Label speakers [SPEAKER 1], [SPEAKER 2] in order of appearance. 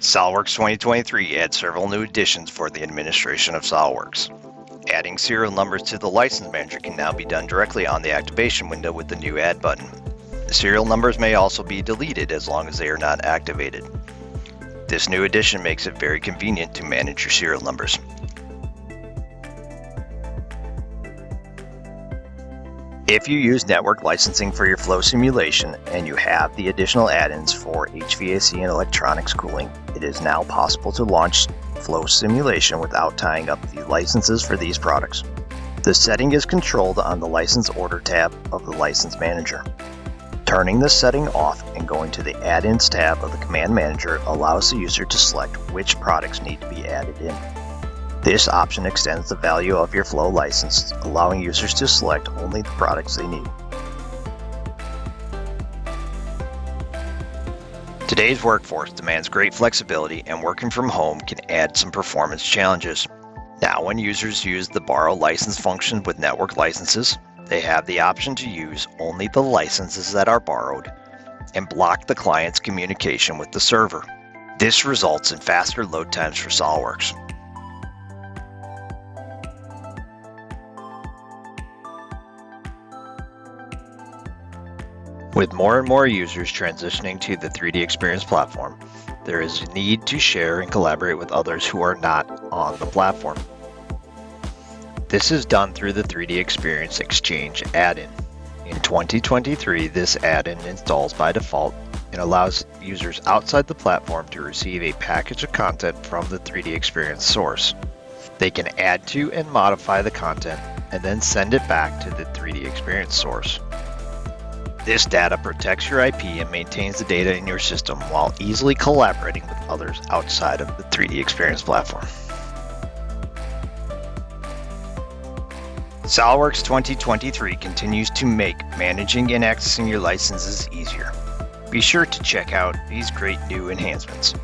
[SPEAKER 1] SOLIDWORKS 2023 adds several new additions for the administration of SOLIDWORKS. Adding serial numbers to the license manager can now be done directly on the activation window with the new Add button. Serial numbers may also be deleted as long as they are not activated. This new addition makes it very convenient to manage your serial numbers. If you use network licensing for your flow simulation and you have the additional add-ins for HVAC and electronics cooling, it is now possible to launch flow simulation without tying up the licenses for these products. The setting is controlled on the license order tab of the license manager. Turning this setting off and going to the add-ins tab of the command manager allows the user to select which products need to be added in. This option extends the value of your Flow license, allowing users to select only the products they need. Today's workforce demands great flexibility and working from home can add some performance challenges. Now when users use the borrow license function with network licenses, they have the option to use only the licenses that are borrowed and block the client's communication with the server. This results in faster load times for SOLIDWORKS. With more and more users transitioning to the 3D Experience platform, there is a need to share and collaborate with others who are not on the platform. This is done through the 3D Experience Exchange add-in. In 2023, this add-in installs by default and allows users outside the platform to receive a package of content from the 3D Experience source. They can add to and modify the content and then send it back to the 3D Experience source. This data protects your IP and maintains the data in your system while easily collaborating with others outside of the 3D Experience platform. SOLIDWORKS 2023 continues to make managing and accessing your licenses easier. Be sure to check out these great new enhancements.